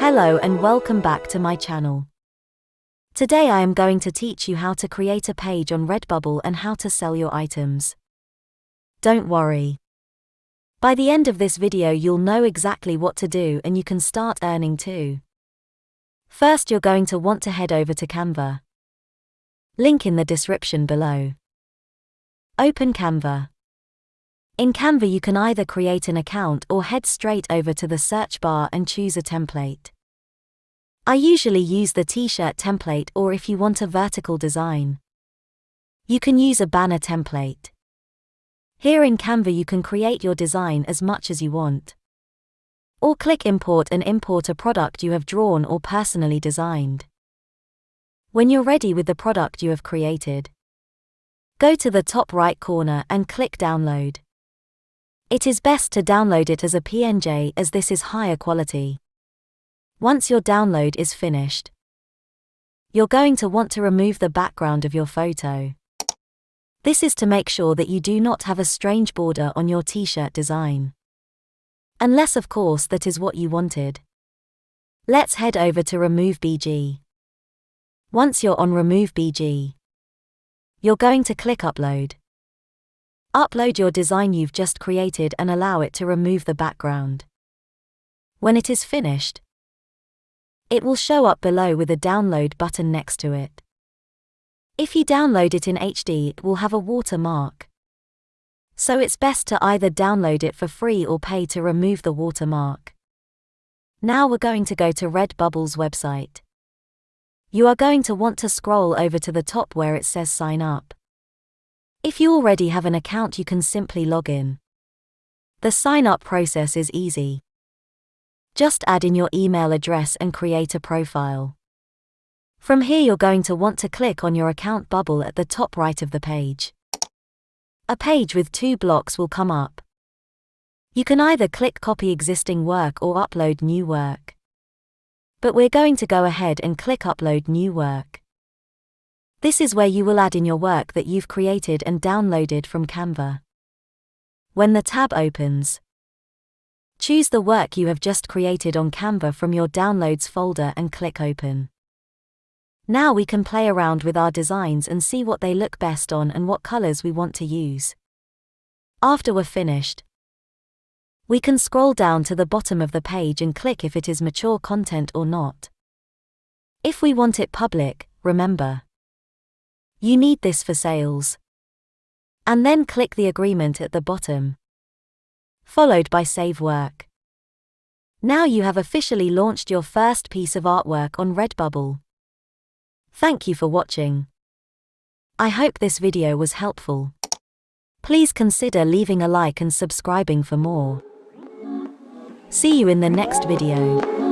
Hello and welcome back to my channel. Today I am going to teach you how to create a page on Redbubble and how to sell your items. Don't worry. By the end of this video you'll know exactly what to do and you can start earning too. First you're going to want to head over to Canva. Link in the description below. Open Canva. In Canva you can either create an account or head straight over to the search bar and choose a template. I usually use the t-shirt template or if you want a vertical design. You can use a banner template. Here in Canva you can create your design as much as you want. Or click import and import a product you have drawn or personally designed. When you're ready with the product you have created, go to the top right corner and click download. It is best to download it as a PNG as this is higher quality. Once your download is finished, you're going to want to remove the background of your photo. This is to make sure that you do not have a strange border on your t-shirt design. Unless of course that is what you wanted. Let's head over to Remove BG. Once you're on Remove BG, you're going to click Upload. Upload your design you've just created and allow it to remove the background. When it is finished, it will show up below with a download button next to it. If you download it in HD, it will have a watermark. So it's best to either download it for free or pay to remove the watermark. Now we're going to go to Redbubble's website. You are going to want to scroll over to the top where it says sign up. If you already have an account, you can simply log in. The sign up process is easy. Just add in your email address and create a profile. From here, you're going to want to click on your account bubble at the top right of the page. A page with two blocks will come up. You can either click copy existing work or upload new work. But we're going to go ahead and click upload new work. This is where you will add in your work that you've created and downloaded from Canva. When the tab opens, choose the work you have just created on Canva from your Downloads folder and click Open. Now we can play around with our designs and see what they look best on and what colors we want to use. After we're finished, we can scroll down to the bottom of the page and click if it is mature content or not. If we want it public, remember, you need this for sales. And then click the agreement at the bottom. Followed by Save Work. Now you have officially launched your first piece of artwork on Redbubble. Thank you for watching. I hope this video was helpful. Please consider leaving a like and subscribing for more. See you in the next video.